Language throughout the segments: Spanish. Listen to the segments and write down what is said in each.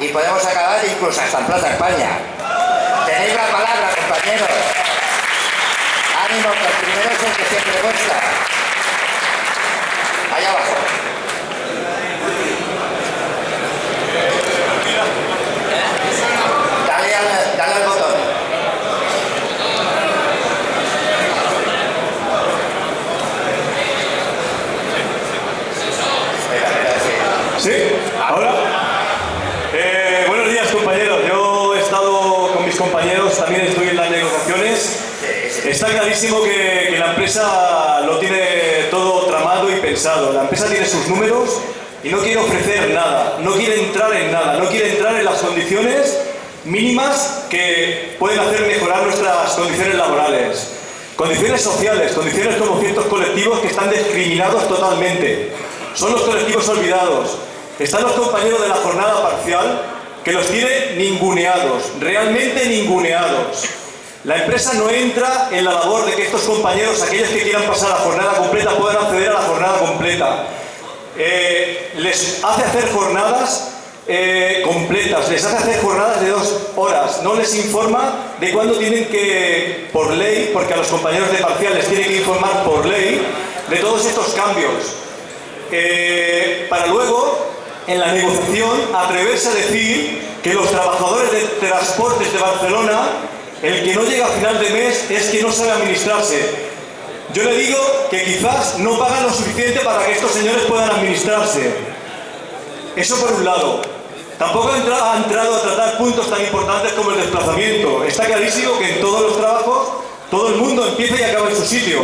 y podemos acabar incluso hasta en Plaza España. Tenéis la palabra, compañeros. Ánimo, que el primero es el que siempre cuesta. Allá abajo. Dale al, dale al botón. Espera, espera, sí. ¿Sí? ¿Ahora? Eh, buenos días, compañeros. Yo he estado con mis compañeros, también estoy en las negociaciones. Está clarísimo que, que la empresa lo tiene todo tramado y pensado. La empresa tiene sus números y no quiere ofrecer nada, no quiere entrar en nada, no quiere entrar en las condiciones mínimas que pueden hacer mejorar nuestras condiciones laborales. Condiciones sociales, condiciones como ciertos colectivos que están discriminados totalmente. Son los colectivos olvidados. Están los compañeros de la jornada parcial que los tiene ninguneados, realmente ninguneados. La empresa no entra en la labor de que estos compañeros, aquellos que quieran pasar la jornada completa, puedan acceder a la jornada completa. Eh, les hace hacer jornadas eh, completas, les hace hacer jornadas de dos horas, no les informa de cuándo tienen que, por ley, porque a los compañeros de parcial les tiene que informar por ley de todos estos cambios. Eh, para luego, en la negociación, atreverse a decir que los trabajadores de transportes de Barcelona, el que no llega a final de mes es que no sabe administrarse. Yo le digo que quizás no pagan lo suficiente para que estos señores puedan administrarse. Eso por un lado. Tampoco ha entrado, a tratar puntos tan importantes como el desplazamiento. Está clarísimo que en todos los trabajos todo el mundo empieza y acaba en su sitio.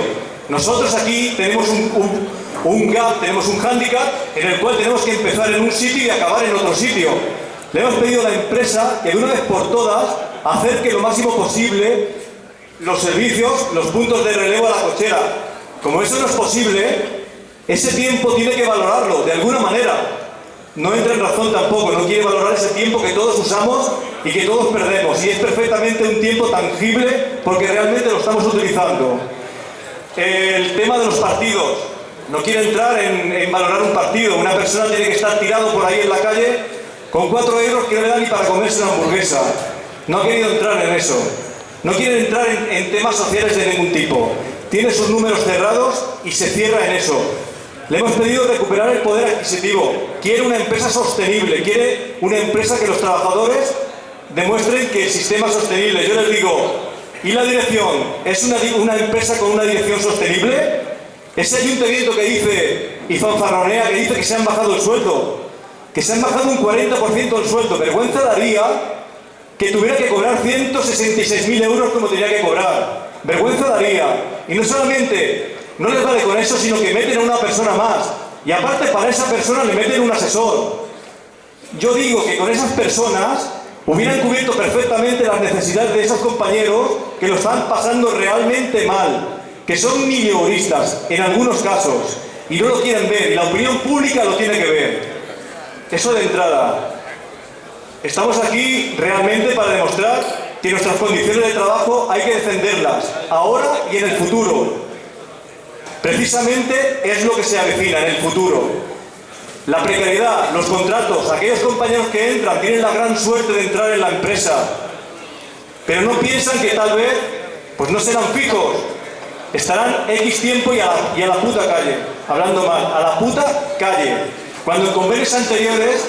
Nosotros aquí tenemos un, un, un gap, tenemos un hándicap en el cual tenemos que empezar en un sitio y acabar en otro sitio. Le hemos pedido a la empresa que de una vez por todas acerque lo máximo posible los servicios, los puntos de relevo a la cochera. Como eso no es posible, ese tiempo tiene que valorarlo de alguna manera. No entra en razón tampoco, no quiere valorar ese tiempo que todos usamos y que todos perdemos. Y es perfectamente un tiempo tangible porque realmente lo estamos utilizando. El tema de los partidos. No quiere entrar en, en valorar un partido. Una persona tiene que estar tirado por ahí en la calle con cuatro euros que no le dan ni para comerse una hamburguesa. No ha querido entrar en eso. No quiere entrar en, temas sociales de ningún tipo. Tiene sus números cerrados y se cierra en eso. Le hemos pedido recuperar el poder adquisitivo. Quiere una empresa sostenible. Quiere una empresa que los trabajadores demuestren que el sistema es sostenible. Yo les digo, ¿y la dirección? ¿Es una, una empresa con una dirección sostenible? Ese ayuntamiento que dice, y fanfarronea, que dice que se han bajado el sueldo. Que se han bajado un 40% el sueldo. Vergüenza daría que tuviera que cobrar 166.000 euros como tenía que cobrar. Vergüenza daría. Y no solamente no les vale con eso, sino que meten a una persona más. Y aparte para esa persona le meten un asesor. Yo digo que con esas personas hubieran cubierto perfectamente las necesidades de esos compañeros que lo están pasando realmente mal, que son mileuristas en algunos casos y no lo quieren ver y la opinión pública lo tiene que ver. Eso de entrada. Estamos aquí realmente para demostrar que nuestras condiciones de trabajo hay que defenderlas, ahora y en el futuro. Precisamente es lo que se avecina en el futuro. La precariedad, los contratos, aquellos compañeros que entran tienen la gran suerte de entrar en la empresa, pero no piensan que tal vez pues no serán fijos, estarán X tiempo y a, la, y a la puta calle, hablando mal, a la puta calle. Cuando en convenios anteriores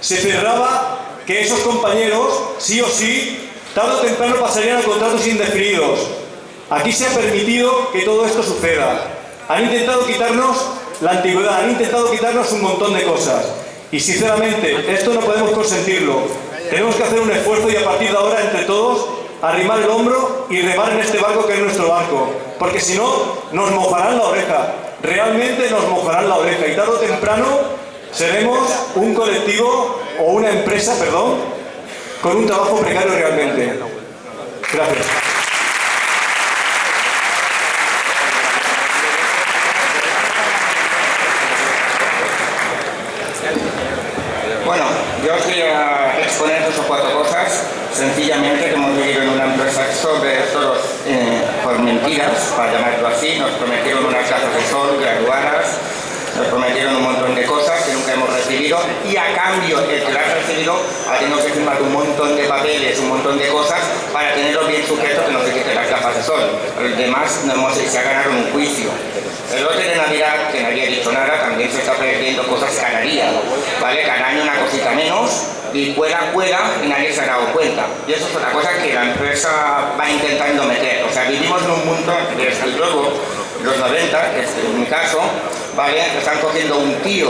se cerraba que esos compañeros, sí o sí, tarde o temprano pasarían a contratos indefinidos. Aquí se ha permitido que todo esto suceda. Han intentado quitarnos la antigüedad, han intentado quitarnos un montón de cosas. Y sinceramente, esto no podemos consentirlo. Tenemos que hacer un esfuerzo y a partir de ahora, entre todos, arrimar el hombro y remar en este barco que es nuestro barco. Porque si no, nos mojarán la oreja. Realmente nos mojarán la oreja. Y tarde o temprano seremos un colectivo o una empresa, perdón, con un trabajo precario realmente. Gracias. Bueno, yo os voy a exponer dos o cuatro cosas, sencillamente que hemos vivido en una empresa sobre todos eh, por mentiras, para llamarlo así, nos prometieron unas gafas de sol graduadas, nos prometieron un montón de cosas que nunca hemos recibido y a cambio de que las rápido, ha tenido que firmar un montón de papeles, un montón de cosas para tenerlo bien sujeto que no se quiten las gafas de sol. Los demás no hemos, se ha ganado un juicio. El lote de Navidad, que nadie ha dicho nada, también se está perdiendo cosas cada día, ¿vale? Cada año una cosita menos y cuela, cuela y nadie se ha dado cuenta. Y eso es otra cosa que la empresa va intentando meter. O sea, vivimos en un mundo, desde luego, los 90, que es mi caso, ¿vale? Están cogiendo un tío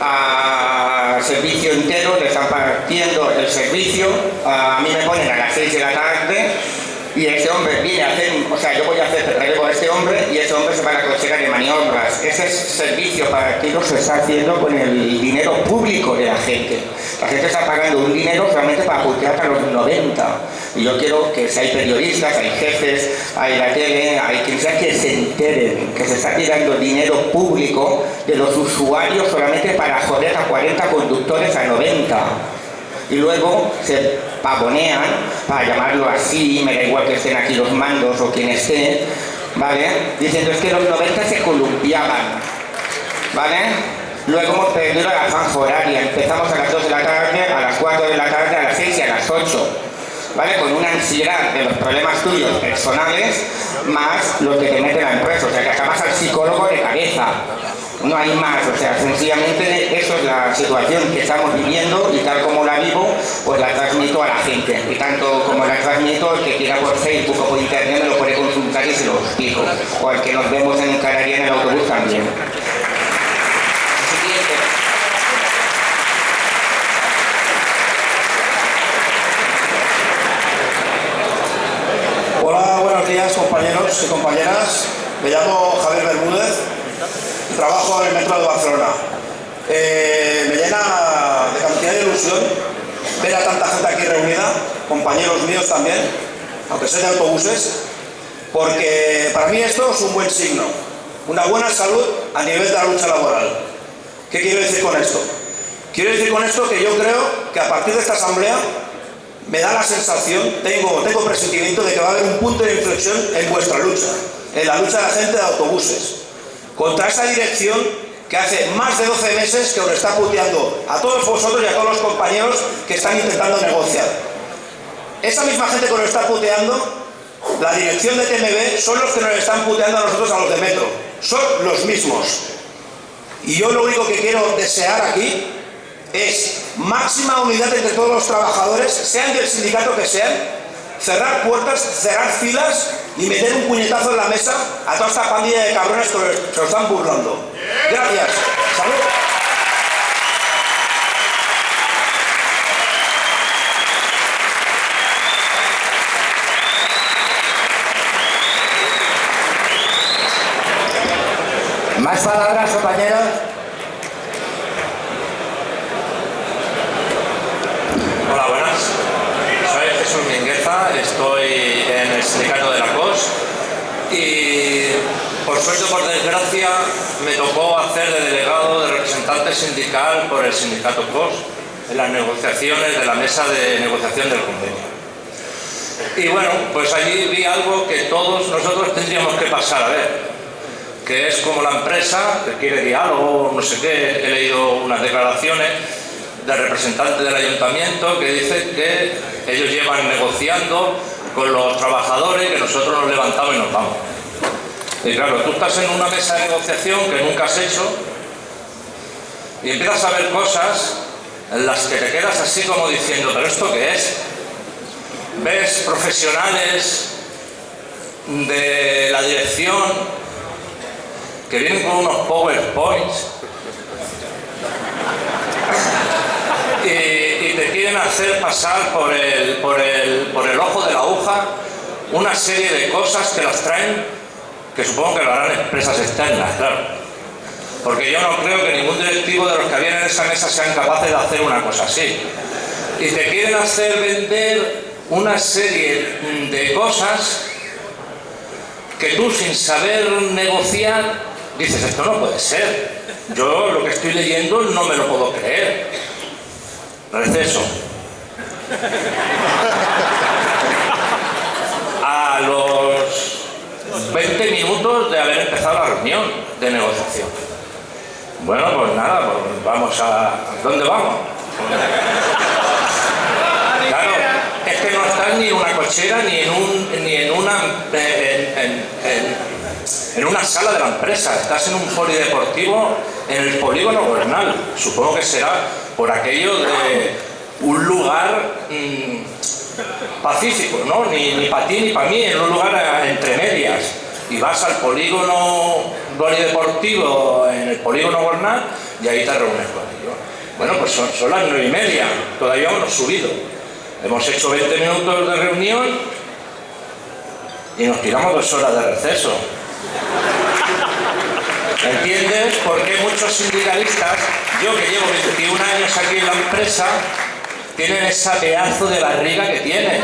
a servicio entero, le están partiendo el servicio, a mí me ponen a las 6 de la tarde y ese hombre viene a hacer, o sea, yo voy a hacer relevo a este hombre y ese hombre se va a la cochera de maniobras. Ese servicio para lo se está haciendo con el dinero público de la gente. La gente está pagando un dinero solamente para putear hasta los 90. Y yo quiero que si hay periodistas, hay jefes, hay la tele, hay quien sea que se enteren que se está tirando dinero público de los usuarios solamente para joder a 40 conductores a 90 y luego se pavonean, para llamarlo así, me da igual que estén aquí los mandos o quien esté, ¿vale? Diciendo es que los 90 se columpiaban, ¿vale? Luego hemos perdido la franja empezamos a las 2 de la tarde, a las 4 de la tarde, a las 6 y a las 8. Con una ansiedad de los problemas tuyos personales más los que te mete la empresa, o sea que acabas al psicólogo de cabeza no hay más, o sea, sencillamente eso es la situación que estamos viviendo y tal como la vivo, pues la transmito a la gente. Y tanto como la transmito, el que quiera por Facebook o por internet lo puede consultar y se lo explico. O el que nos vemos en Canaria en el autobús también. Hola, buenos días compañeros y compañeras. Me llamo Javier Bermúdez trabajo en el metro de Barcelona. Eh, me llena de cantidad de ilusión ver a tanta gente aquí reunida, compañeros míos también, aunque sea de autobuses, porque para mí esto es un buen signo, una buena salud a nivel de la lucha laboral. ¿Qué quiero decir con esto? Quiero decir con esto que yo creo que a partir de esta asamblea me da la sensación, tengo, tengo presentimiento de que va a haber un punto de inflexión en vuestra lucha, en la lucha de la gente de autobuses contra esa dirección que hace más de 12 meses que os está puteando a todos vosotros y a todos los compañeros que están intentando negociar. Esa misma gente que nos está puteando, la dirección de TMB, son los que nos están puteando a nosotros, a los de Metro. Son los mismos. Y yo lo único que quiero desear aquí es máxima unidad entre todos los trabajadores, sean del sindicato que sean, cerrar puertas, cerrar filas y meter un puñetazo en la mesa a toda esta pandilla de cabrones que se lo están burlando. Gracias. Salud. Más palabras, compañeros. Hola, buenas. Soy Jesús Estoy en el sindicato de la COS y por suerte o por desgracia me tocó hacer de delegado de representante sindical por el sindicato COS en las negociaciones de la mesa de negociación del convenio. Y bueno, pues allí vi algo que todos nosotros tendríamos que pasar a ver, que es como la empresa que quiere diálogo, no sé qué, he leído unas declaraciones del representante del ayuntamiento que dice que ellos llevan negociando con los trabajadores que nosotros nos levantamos y nos vamos. Y claro, tú estás en una mesa de negociación que nunca has hecho y empiezas a ver cosas en las que te quedas así como diciendo, ¿pero esto qué es? Ves profesionales de la dirección que vienen con unos PowerPoints quieren hacer pasar por el, ojo de la aguja una serie de cosas que las traen, que supongo que lo harán empresas externas, claro. Porque yo no creo que ningún directivo de los que habían en esa mesa sean capaces de hacer una cosa así. Y te quieren hacer vender una serie de cosas que tú sin saber negociar dices, esto no puede ser. Yo lo que estoy leyendo no me lo puedo creer. Receso. A los 20 minutos de haber empezado la reunión de negociación. Bueno, pues nada, pues vamos a... ¿Dónde vamos? Claro, es que no estás ni en una cochera ni en, un, ni en una... En, en una sala de la empresa, estás en un polideportivo en el polígono gobernal, supongo que será por aquello de un lugar mm, pacífico, ¿no? Ni, para ti ni para mí, en un lugar entre medias. Y vas al polígono polideportivo en el polígono Bernal y ahí te reúnes con ellos. Bueno, pues son, son las nueve y media, todavía hemos subido. Hemos hecho 20 minutos de reunión y nos tiramos dos horas de receso. ¿Entiendes por qué muchos sindicalistas, yo que llevo 21 años aquí en la empresa, tienen ese pedazo de barriga que tienen?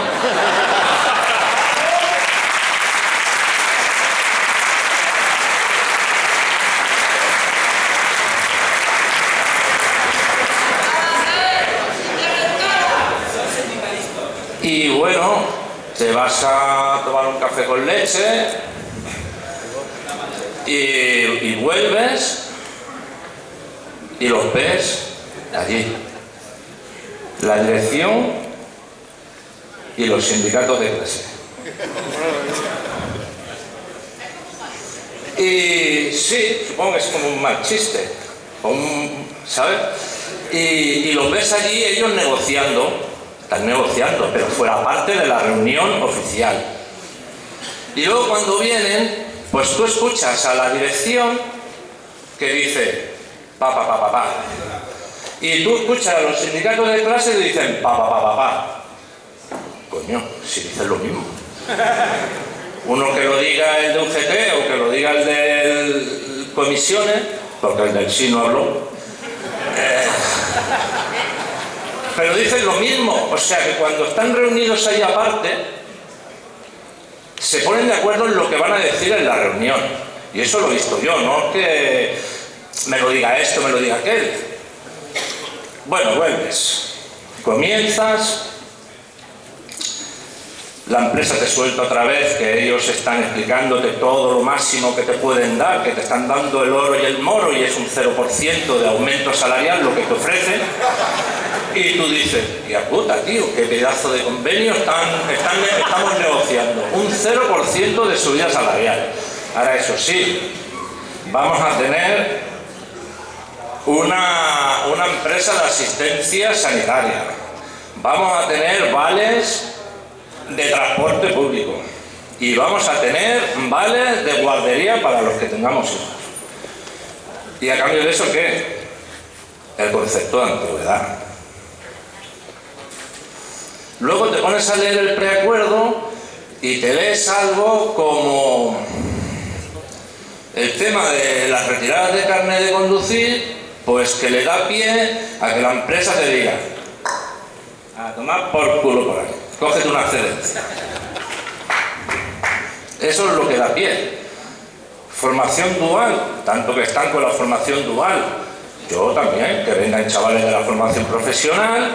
Y bueno, te vas a tomar un café con leche y, vuelves y los ves allí. La dirección y los sindicatos de clase. Y sí, supongo que es como un mal chiste, ¿sabes? Y, y los ves allí ellos negociando están negociando, pero fuera parte de la reunión oficial. Y luego cuando vienen, pues tú escuchas a la dirección que dice pa pa pa pa. Y tú escuchas a los sindicatos de clase y dicen pa pa pa pa pa. Coño, si dicen lo mismo. Uno que lo diga el de UGT o que lo diga el de comisiones, porque el del sí no habló. Eh, pero dicen lo mismo, o sea que cuando están reunidos ahí aparte, se ponen de acuerdo en lo que van a decir en la reunión. Y eso lo he visto yo, no que me lo diga esto, me lo diga aquel. Bueno, vuelves, comienzas, la empresa te suelta otra vez que ellos están explicándote todo lo máximo que te pueden dar, que te están dando el oro y el moro y es un 0% de aumento salarial lo que te ofrecen y tú dices, ya puta tío, qué pedazo de convenio están, estamos negociando, un 0% de subida salarial. Ahora eso sí, vamos a tener una, una empresa de asistencia sanitaria, vamos a tener vales de transporte público y vamos a tener vales de guardería para los que tengamos hijos. ¿Y a cambio de eso qué? El concepto de antigüedad. Luego te pones a leer el preacuerdo y te ves algo como el tema de las retiradas de carne de conducir, pues que le da pie a que la empresa te diga a tomar por culo por ahí cógete una excedencia. Eso es lo que da pie. Formación dual, tanto que están con la formación dual, yo también, que vengan chavales de la formación profesional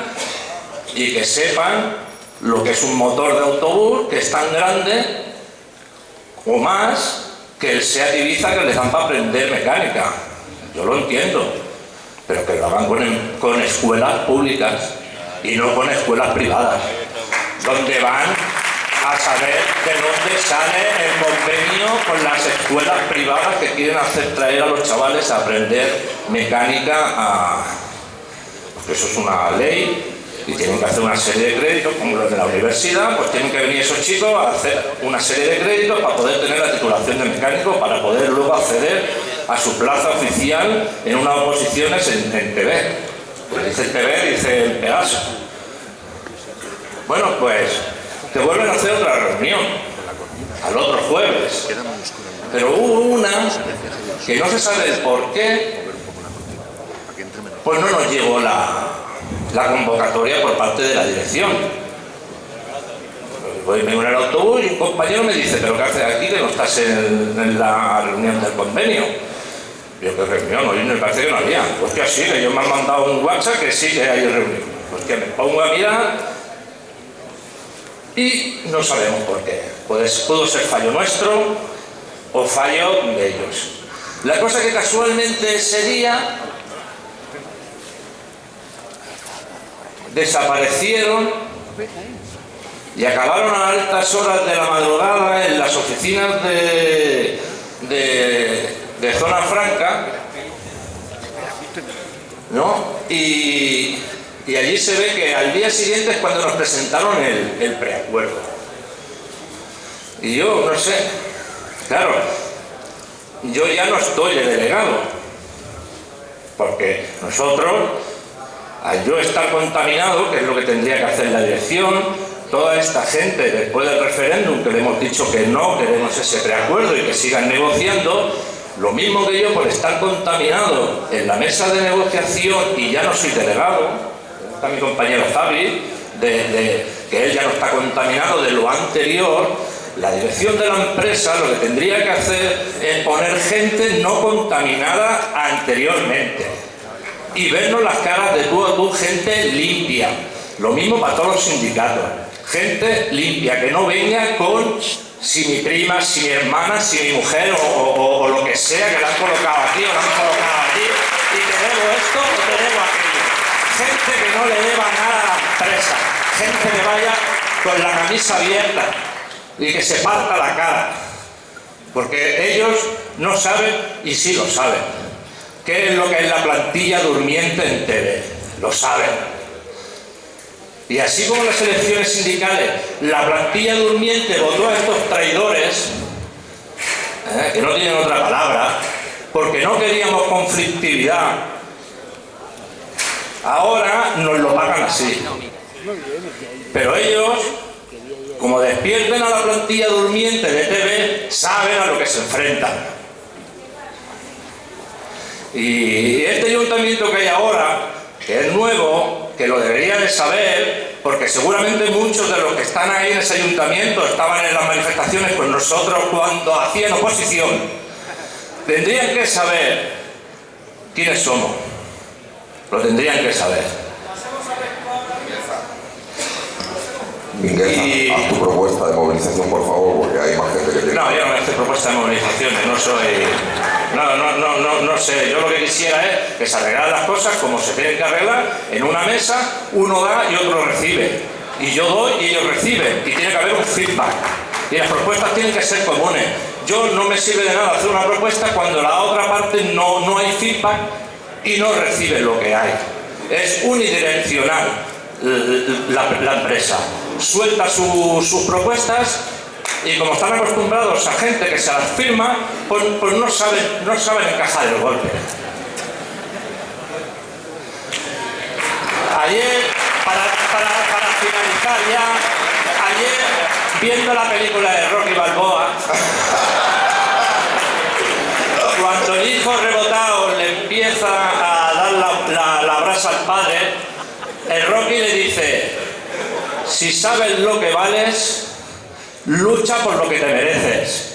y que sepan lo que es un motor de autobús que es tan grande o más que el SEAT Ibiza que les dan para aprender mecánica. Yo lo entiendo, pero que lo hagan con escuelas públicas y no con escuelas privadas donde van a saber de dónde sale el convenio con las escuelas privadas que quieren hacer traer a los chavales a aprender mecánica porque eso es una ley y tienen que hacer una serie de créditos como los de la universidad, pues tienen que venir esos chicos a hacer una serie de créditos para poder tener la titulación de mecánico para poder luego acceder a su plaza oficial en unas oposiciones en, TV. Pues dice TV, dice el Pegaso. Bueno, pues te vuelven a hacer otra reunión al otro jueves. Pero hubo una que no se sabe el por qué, pues no nos llegó la, convocatoria por parte de la dirección. Voy en el autobús y un compañero me dice, pero ¿qué haces aquí que no estás en, la reunión del convenio? Yo, ¿qué reunión? Hoy me parece que no había. Pues que así, que yo me han mandado un WhatsApp que sí que hay reunión. Pues que me pongo a y no sabemos por qué. Pues pudo ser fallo nuestro o fallo de ellos. La cosa que casualmente ese día desaparecieron y acabaron a altas horas de la madrugada en las oficinas de, de, Zona Franca, ¿no? Y, allí se ve que al día siguiente es cuando nos presentaron el, el preacuerdo. Y yo, no sé, claro, yo ya no estoy de delegado, porque nosotros, al yo estar contaminado, que es lo que tendría que hacer la dirección, toda esta gente, después del referéndum, que le hemos dicho que no queremos ese preacuerdo y que sigan negociando, lo mismo que yo por estar contaminado en la mesa de negociación y ya no soy delegado, está mi compañero Javi, de, que él ya no está contaminado de lo anterior, la dirección de la empresa lo que tendría que hacer es poner gente no contaminada anteriormente y vernos las caras de tú a tú, gente limpia. Lo mismo para todos los sindicatos gente limpia, que no venga con si mi prima, si mi hermana, si mi mujer o, lo que sea que la han colocado aquí o la han colocado aquí y tenemos esto o. Que no le deba nada a la empresa, gente que vaya con la camisa abierta y que se parta la cara. Porque ellos no saben, y sí lo saben, qué es lo que es la plantilla durmiente en TV. Lo saben y así como las elecciones sindicales, la plantilla durmiente votó a estos traidores, ¿eh? que no tienen otra palabra, porque no queríamos conflictividad, ahora nos lo pagan así. Pero ellos, como despierten a la plantilla durmiente de TV, saben a lo que se enfrentan. Y este ayuntamiento que hay ahora, que es nuevo, que lo debería de saber, porque seguramente muchos de los que están ahí en ese ayuntamiento estaban en las manifestaciones con nosotros cuando hacían oposición. Tendrían que saber quiénes somos. Lo tendrían que saber. Miguel, haz tu propuesta de movilización, por favor, porque hay más gente que tiene... No, yo no me hace propuesta de movilización, no soy... No, no, no, no, no sé, yo lo que quisiera es que se arreglaran las cosas como se tienen que arreglar, en una mesa uno da y otro recibe. Y yo doy y ellos reciben, y tiene que haber un feedback. Y las propuestas tienen que ser comunes. Yo no me sirve de nada hacer una propuesta cuando la otra parte no, no hay feedback y no recibe lo que hay. Es unidireccional la, empresa. Suelta sus propuestas y como están acostumbrados a gente que se las firma, pues, pues no, saben, no saben encajar el golpe. Ayer, para, finalizar ya, ayer, viendo la película de Rocky Balboa, el hijo rebotado le empieza a dar la, la brasa al padre, el Rocky le dice, si sabes lo que vales, Lucha por lo que te mereces.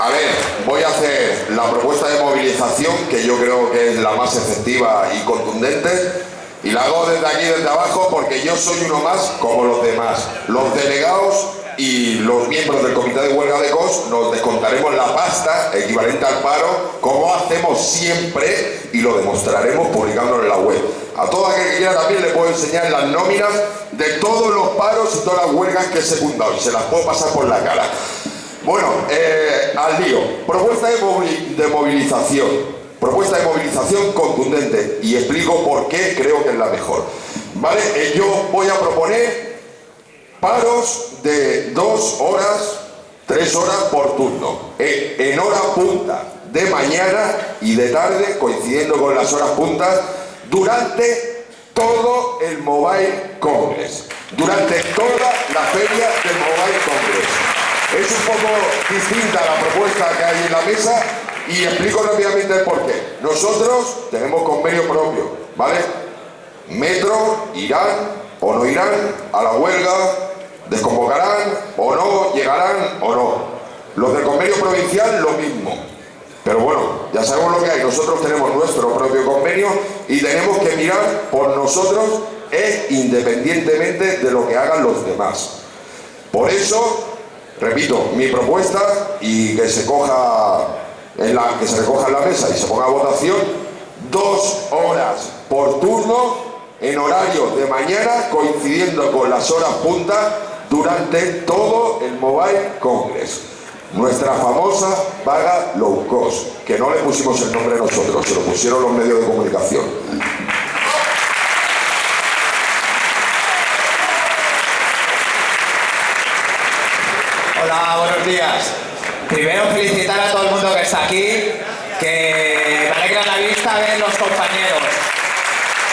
A ver, voy a hacer la propuesta de movilización, que yo creo que es la más efectiva y contundente, y la hago desde aquí, desde abajo, porque yo soy uno más como los demás. Los delegados y los miembros del comité de huelga de COS nos descontaremos la pasta equivalente al paro como hacemos siempre y lo demostraremos publicándolo en la web. A todo aquel que quiera también le puedo enseñar las nóminas de todos los paros y todas las huelgas que he secundado y se las puedo pasar por la cara. Bueno, eh, al lío. Propuesta de, movilización. Propuesta de movilización contundente y explico por qué creo que es la mejor. ¿Vale? Eh, yo voy a proponer Paros de dos horas, tres horas por turno, en hora punta de mañana y de tarde, coincidiendo con las horas puntas, durante todo el Mobile Congress, durante toda la feria del Mobile Congress. Es un poco distinta la propuesta que hay en la mesa y explico rápidamente el porqué. Nosotros tenemos convenio propio, ¿vale? Metro irán o no irán a la huelga Desconvocarán o no, llegarán o no. Los del convenio provincial lo mismo. Pero bueno, ya sabemos lo que hay. Nosotros tenemos nuestro propio convenio y tenemos que mirar por nosotros e independientemente de lo que hagan los demás. Por eso, repito, mi propuesta y que se coja en la, que se recoja en la mesa y se ponga a votación, dos horas por turno en horario de mañana coincidiendo con las horas punta durante todo el Mobile Congress. Nuestra famosa vaga low cost, que no le pusimos el nombre nosotros, se lo pusieron los medios de comunicación. Hola, buenos días. Primero felicitar a todo el mundo que está aquí, que me alegra la vista ver los compañeros.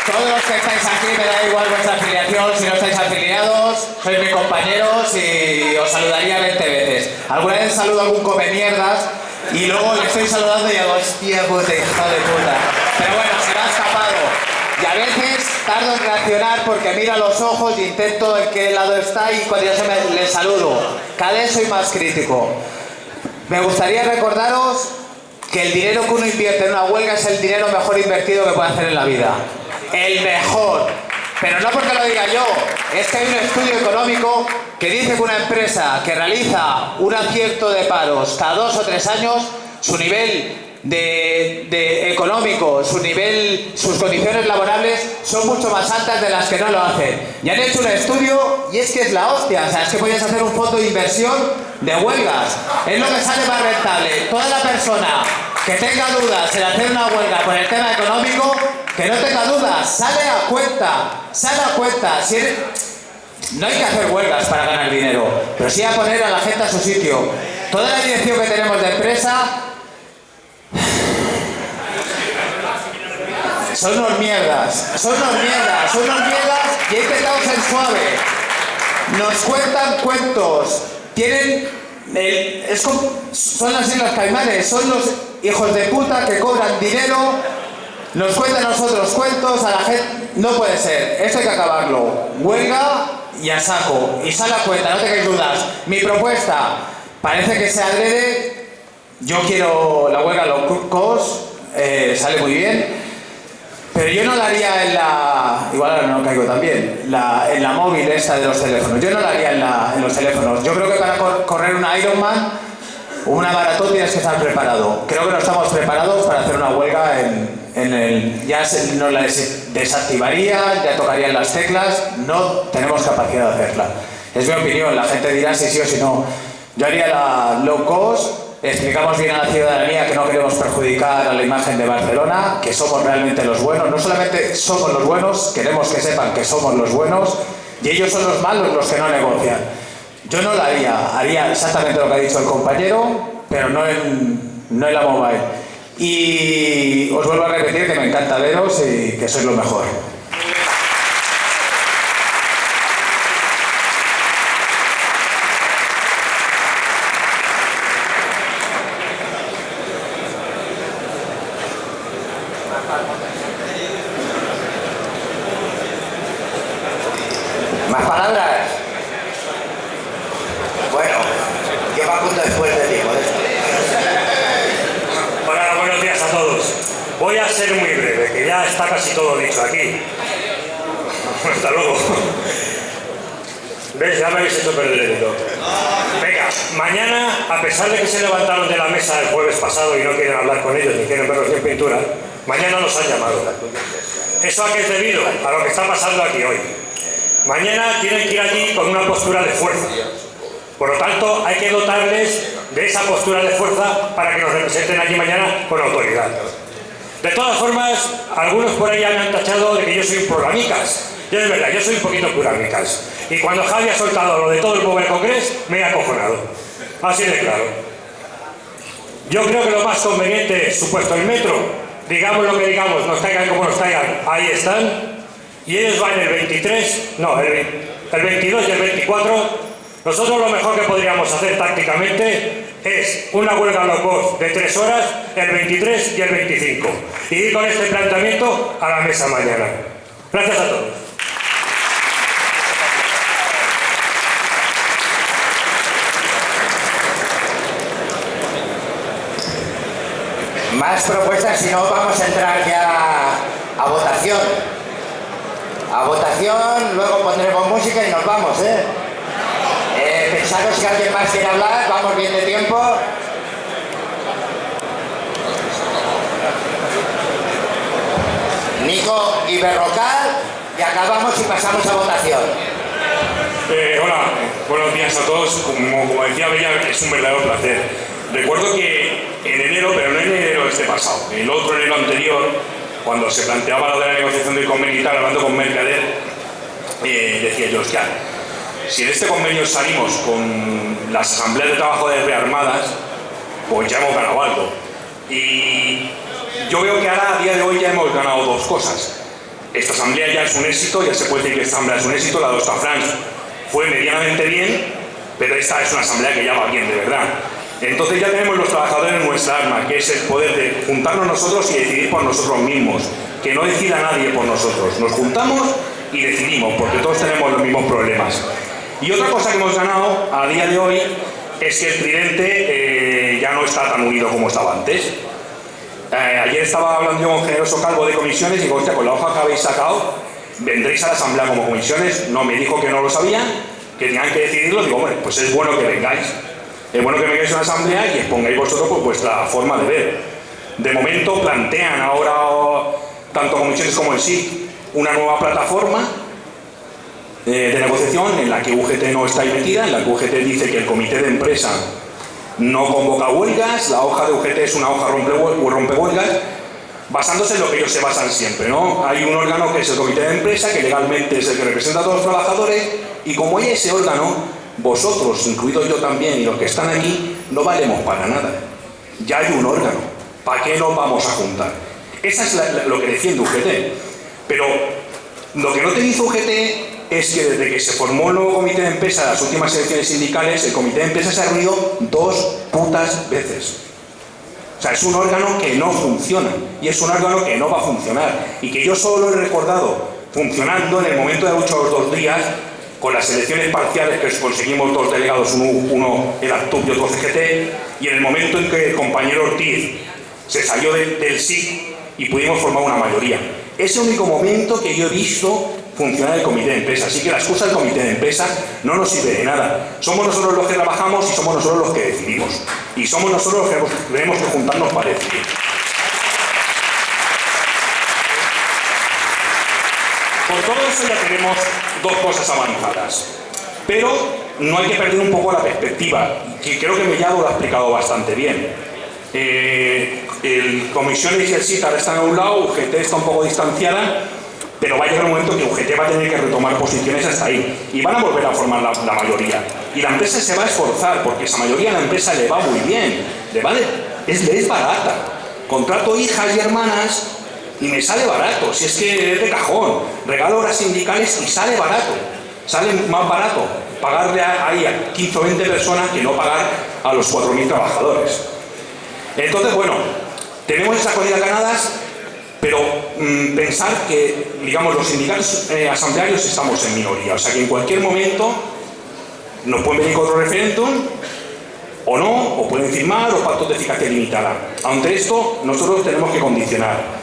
Todos los que estáis aquí, me da igual vuestra afiliación, si no estáis afiliados, sois mis compañeros y os saludaría 20 veces. Alguna vez saludo a algún come mierdas y luego le estoy saludando y hago, hostia puta, hijo de puta. Pero bueno, se me ha escapado. Y a veces tardo en reaccionar porque miro a los ojos y intento en qué lado está y cuando yo se me, le saludo. Cada vez soy más crítico. Me gustaría recordaros que el dinero que uno invierte en una huelga es el dinero mejor invertido que puede hacer en la vida. El mejor. Pero no porque lo diga yo, es que hay un estudio económico que dice que una empresa que realiza un acierto de paros cada dos o tres años, su nivel de, de económico, su nivel, sus condiciones laborables son mucho más altas de las que no lo hacen. Y han hecho un estudio y es que es la hostia, o sea, es que podías hacer un fondo de inversión de huelgas. Es lo que sale más rentable. Toda la persona que tenga dudas en hacer una huelga por el tema económico, que no tenga dudas, sale a cuenta, sale a cuenta. No hay que hacer huelgas para ganar dinero, pero sí a poner a la gente a su sitio. Toda la dirección que tenemos de empresa son unos mierdas, son unos mierdas, son unos mierdas y he intentado ser suave. Nos cuentan cuentos, tienen. es como- son las Islas Caimanes, son los hijos de puta que cobran dinero, nos cuentan a nosotros cuentos, a la gente. No puede ser, esto hay que acabarlo. Huelga y a saco, y sale a cuenta, no tengáis dudas. Mi propuesta parece que se adrede. Yo quiero la huelga low cost, eh, sale muy bien. Pero yo no la haría en la. Igual ahora no caigo también. La, en la móvil esta de los teléfonos. Yo no la haría en, la, en los teléfonos. Yo creo que para cor- correr una Ironman o una maratón tienes que estar preparado. Creo que no estamos preparados para hacer una huelga en, en el. Ya se, nos la des- desactivarían, ya tocarían las teclas. No tenemos capacidad de hacerla. Es mi opinión. La gente dirá si sí o si no. Yo haría la low cost. Explicamos bien a la ciudadanía que no queremos perjudicar a la imagen de Barcelona, que somos realmente los buenos. No solamente somos los buenos, queremos que sepan que somos los buenos y ellos son los malos los que no negocian. Yo no lo haría, haría exactamente lo que ha dicho el compañero, pero no en, no en la mobile. Y os vuelvo a repetir que me encanta veros y que sois lo mejor. ¿Más palabras? Bueno, ¿qué va a contar después de ti, Modesto? Hola, buenos días a todos. Voy a ser muy breve, que ya está casi todo dicho aquí. Hasta luego. ¿Ves? Ya me habéis hecho perder el hilo. Venga, mañana, a pesar de que se levantaron de la mesa el jueves pasado y no quieren hablar pintura, mañana los han llamado. ¿Eso es debido? A lo que está pasando aquí hoy. Mañana tienen que ir allí con una postura de fuerza. Por lo tanto, hay que dotarles de esa postura de fuerza para que nos representen allí mañana con autoridad. De todas formas, algunos por ahí han tachado de que yo soy un programicas. Yo es verdad, yo soy un poquito programicas. Y cuando Javi ha soltado lo de todo el Mobile Congress, me he acojonado. Así de claro. Yo creo que lo más conveniente es, supuesto el metro, digamos lo que digamos, nos caigan como nos caigan, ahí están. Y ellos van el 23, no, el, el 22 y el 24. Nosotros lo mejor que podríamos hacer tácticamente es una huelga low cost de 3 horas el 23 y el 25. Y ir con este planteamiento a la mesa mañana. Gracias a todos. Más propuestas, si no vamos a entrar ya a votación. A votación, luego pondremos música y nos vamos, ¿eh? Eh, pensaros que alguien más quiere hablar, vamos bien de tiempo. Nico y Berrocal, y acabamos y pasamos a votación. Eh, hola, buenos días a todos. Como, como decía Bella, es un verdadero placer. Recuerdo que en enero, pero no en enero este pasado, el otro enero anterior, cuando se planteaba lo de la negociación del convenio y tal, hablando con Mercader, eh, decía yo, hostia, si en este convenio salimos con las asambleas de trabajo de rearmadas, pues ya hemos ganado algo. Y yo veo que ahora, a día de hoy, ya hemos ganado dos cosas. Esta asamblea ya es un éxito, ya se puede decir que esta asamblea es un éxito, la de Ostafrans fue medianamente bien, pero esta es una asamblea que ya va bien, de verdad. Entonces ya tenemos los trabajadores en nuestra arma, que es el poder de juntarnos nosotros y decidir por nosotros mismos, que no decida nadie por nosotros. Nos juntamos y decidimos, porque todos tenemos los mismos problemas. Y otra cosa que hemos ganado a día de hoy es que el tridente eh, ya no está tan unido como estaba antes. Eh, ayer estaba hablando yo con Generoso Calvo de comisiones y digo, hostia, con la hoja que habéis sacado, ¿vendréis a la asamblea como comisiones? No, me dijo que no lo sabía, que tenían que decidirlo. Digo, bueno, pues es bueno que vengáis. Es bueno que vengáis a una asamblea y expongáis vosotros pues, vuestra forma de ver. De momento plantean ahora, tanto comisiones como el sí, una nueva plataforma eh, de negociación en la que UGT no está metida, en la que UGT dice que el comité de empresa no convoca huelgas, la hoja de UGT es una hoja rompe huelgas, basándose en lo que ellos se basan siempre, ¿no? Hay un órgano que es el comité de empresa, que legalmente es el que representa a todos los trabajadores, y como hay ese órgano, vosotros, incluido yo también, y los que están aquí, no valemos para nada. Ya hay un órgano. ¿Para qué nos vamos a juntar? Esa es lo que defiende UGT. Pero lo que no te dice UGT es que desde que se formó el nuevo comité de empresa las últimas elecciones sindicales, el comité de empresa se ha reunido dos putas veces. O sea, es un órgano que no funciona y es un órgano que no va a funcionar y que yo solo he recordado funcionando en el momento de lucha los dos días con las elecciones parciales que conseguimos dos delegados, uno, uno era TUP y otro CGT, y en el momento en que el compañero Ortiz se salió de, del SIC y pudimos formar una mayoría. Es el único momento que yo he visto funcionar el comité de empresa. Así que la excusa del comité de empresa no nos sirve de nada. Somos nosotros los que trabajamos y somos nosotros los que decidimos. Y somos nosotros los que tenemos que juntarnos para decidir. Por todo eso ya tenemos dos cosas avanzadas. Pero no hay que perder un poco la perspectiva, que creo que Mellado lo ha explicado bastante bien. Eh, el Comisiones y ahora están a un lado, UGT está un poco distanciada, pero va a llegar un momento que UGT va a tener que retomar posiciones hasta ahí y van a volver a formar la, la mayoría. Y la empresa se va a esforzar porque esa mayoría a la empresa le va muy bien, le vale, es, es barata. Contrato hijas y hermanas y me sale barato, si es que es de cajón. Regalo horas sindicales y sale barato. Sale más barato pagarle ahí a 15 o 20 personas que no pagar a los 4.000 trabajadores. Entonces, bueno, tenemos esas cosas ganadas, pero mmm, pensar que, digamos, los sindicatos eh, asamblearios estamos en minoría. O sea que en cualquier momento nos pueden venir con otro referéndum, o no, o pueden firmar, o pactos de eficacia limitada. Ante esto, nosotros tenemos que condicionar.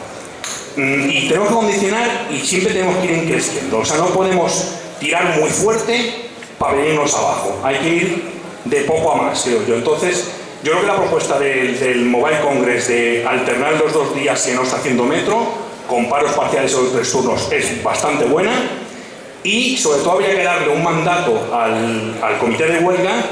Mm, y tenemos que condicionar y siempre tenemos que ir creciendo. O sea, no podemos tirar muy fuerte para venirnos abajo. Hay que ir de poco a más, creo yo. Entonces, yo creo que la propuesta del, del, Mobile Congress de alternar los dos días que no está haciendo metro, con paros parciales o tres turnos, es bastante buena. Y sobre todo habría que darle un mandato al, al comité de huelga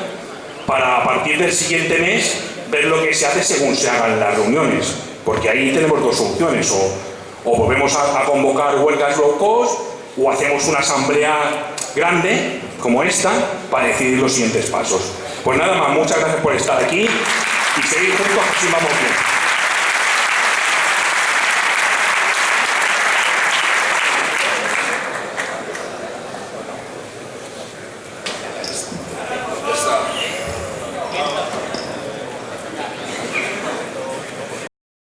para a partir del siguiente mes ver lo que se hace según se hagan las reuniones. Porque ahí tenemos dos soluciones. O, o volvemos a, convocar huelgas low cost o hacemos una asamblea grande como esta para decidir los siguientes pasos. Pues nada más, muchas gracias por estar aquí y seguir juntos así vamos bien.